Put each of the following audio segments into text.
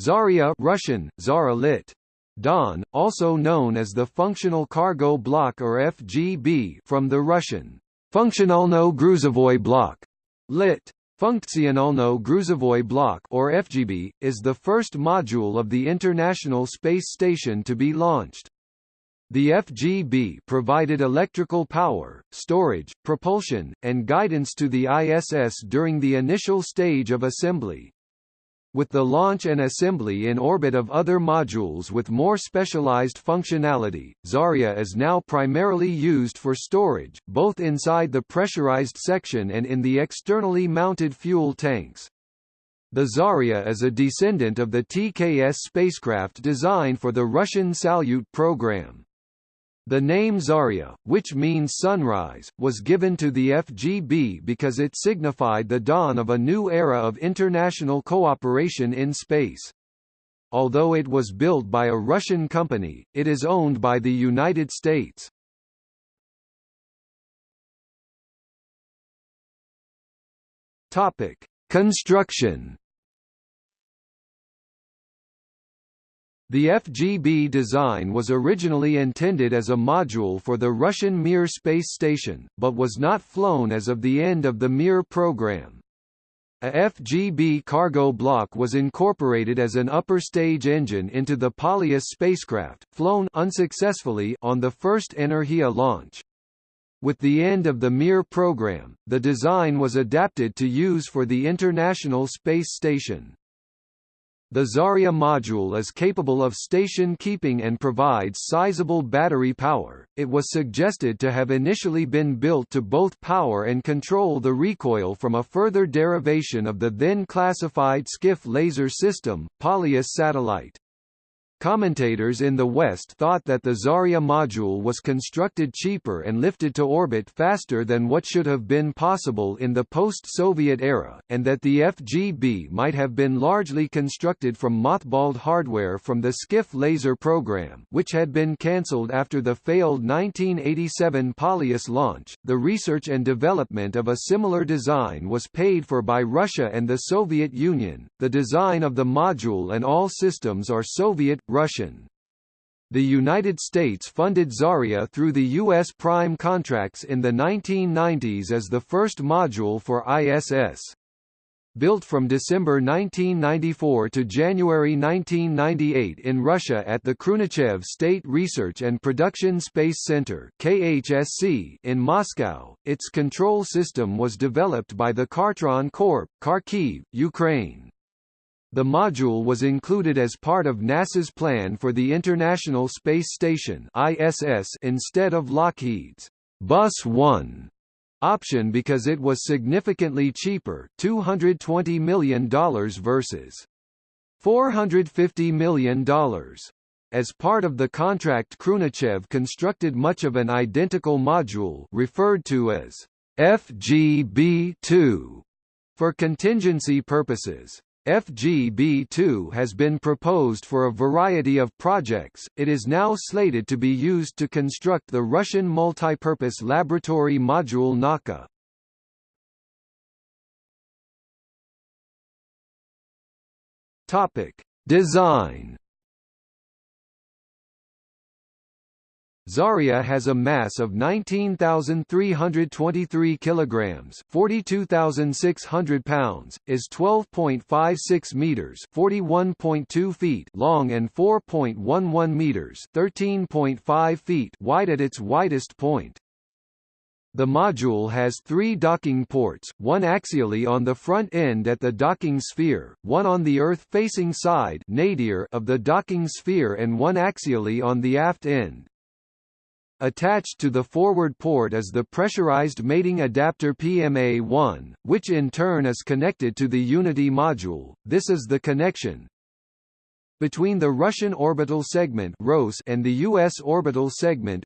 Zarya Russian, Zara lit. Don, also known as the Functional Cargo Block or FGB from the Russian Funktionalno Gruzovoy Block, lit. Funkcionalno Gruzovoy Block or FGB, is the first module of the International Space Station to be launched. The FGB provided electrical power, storage, propulsion, and guidance to the ISS during the initial stage of assembly. With the launch and assembly in orbit of other modules with more specialized functionality, Zarya is now primarily used for storage, both inside the pressurized section and in the externally mounted fuel tanks. The Zarya is a descendant of the TKS spacecraft designed for the Russian Salyut program. The name Zarya, which means sunrise, was given to the FGB because it signified the dawn of a new era of international cooperation in space. Although it was built by a Russian company, it is owned by the United States. Topic: Construction The FGB design was originally intended as a module for the Russian Mir space station, but was not flown as of the end of the Mir program. A FGB cargo block was incorporated as an upper stage engine into the Polyus spacecraft, flown unsuccessfully on the first Energia launch. With the end of the Mir program, the design was adapted to use for the International Space Station. The Zarya module is capable of station keeping and provides sizable battery power. It was suggested to have initially been built to both power and control the recoil from a further derivation of the then classified Skif laser system, Polyus satellite. Commentators in the West thought that the Zarya module was constructed cheaper and lifted to orbit faster than what should have been possible in the post-Soviet era, and that the FGB might have been largely constructed from mothballed hardware from the Skif laser program, which had been cancelled after the failed 1987 Polyus launch. The research and development of a similar design was paid for by Russia and the Soviet Union. The design of the module and all systems are Soviet Russian. The United States funded Zarya through the U.S. prime contracts in the 1990s as the first module for ISS. Built from December 1994 to January 1998 in Russia at the Khrunichev State Research and Production Space Center KHSC in Moscow, its control system was developed by the Khartron Corp, Kharkiv, Ukraine. The module was included as part of NASA's plan for the International Space Station ISS instead of Lockheed's Bus 1 option because it was significantly cheaper $220 million versus $450 million. As part of the contract Khrunichev constructed much of an identical module referred to as FGB-2 for contingency purposes. FGB2 has been proposed for a variety of projects, it is now slated to be used to construct the Russian multipurpose laboratory module Nauka. Design Zarya has a mass of 19,323 kilograms, 42,600 pounds, is 12.56 meters, 41.2 feet long and 4.11 meters, 13.5 feet wide at its widest point. The module has three docking ports, one axially on the front end at the docking sphere, one on the Earth-facing side nadir of the docking sphere and one axially on the aft end. Attached to the forward port is the pressurized mating adapter PMA-1, which in turn is connected to the Unity module. This is the connection between the Russian orbital segment and the US orbital segment.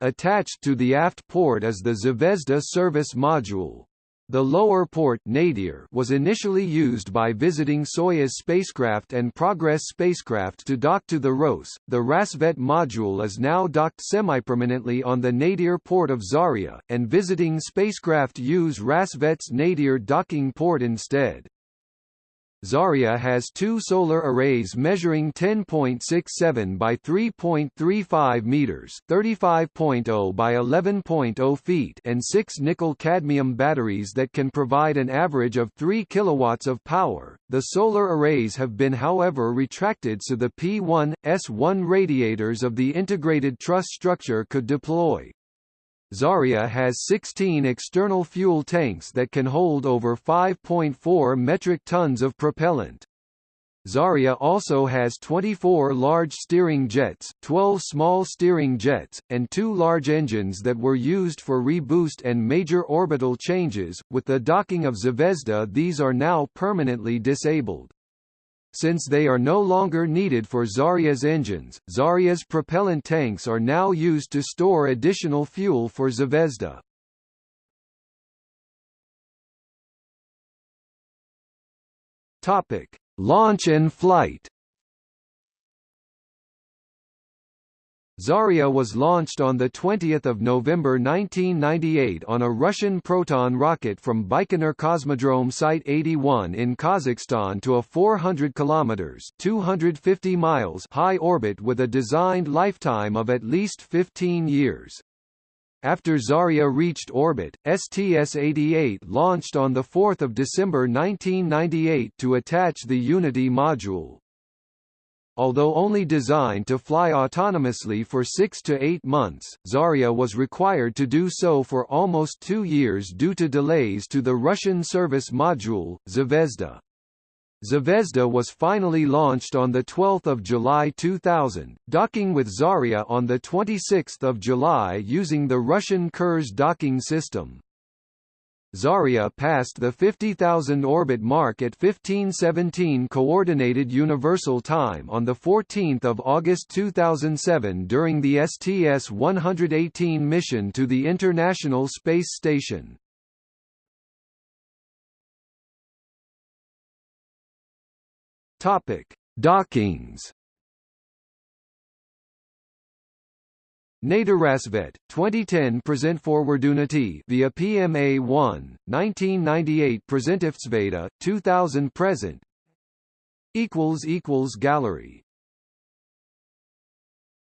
Attached to the aft port is the Zvezda service module. The lower port nadir was initially used by visiting Soyuz spacecraft and Progress spacecraft to dock to the ROS. The Rassvet module is now docked semi-permanently on the nadir port of Zarya, and visiting spacecraft use Rassvet's nadir docking port instead. Zarya has two solar arrays measuring 10.67 by 3.35 meters, 35.0 by 11.0 feet, and six nickel-cadmium batteries that can provide an average of 3 kilowatts of power. The solar arrays have been however retracted so the P1 S1 radiators of the integrated truss structure could deploy. Zarya has 16 external fuel tanks that can hold over 5.4 metric tons of propellant. Zarya also has 24 large steering jets, 12 small steering jets, and two large engines that were used for reboost and major orbital changes. With the docking of Zvezda, these are now permanently disabled. Since they are no longer needed for Zarya's engines, Zarya's propellant tanks are now used to store additional fuel for Zvezda. Topic: Launch and flight. Zarya was launched on 20 November 1998 on a Russian Proton rocket from Baikonur Cosmodrome Site 81 in Kazakhstan to a 400 km 250 miles high orbit with a designed lifetime of at least 15 years. After Zarya reached orbit, STS-88 launched on 4 December 1998 to attach the Unity module. Although only designed to fly autonomously for six to eight months, Zarya was required to do so for almost two years due to delays to the Russian service module, Zvezda. Zvezda was finally launched on 12 July 2000, docking with Zarya on 26 July using the Russian Kurs docking system. Zarya passed the 50,000 orbit mark at 1517 Coordinated Universal Time on 14 August 2007 during the STS-118 mission to the International Space Station. Topic: Dockings Nadir Rassvet, 2010 Present Forwardunity via PMA 1, 1998 present Presentiftsveda, 2000 Present. Equals equals gallery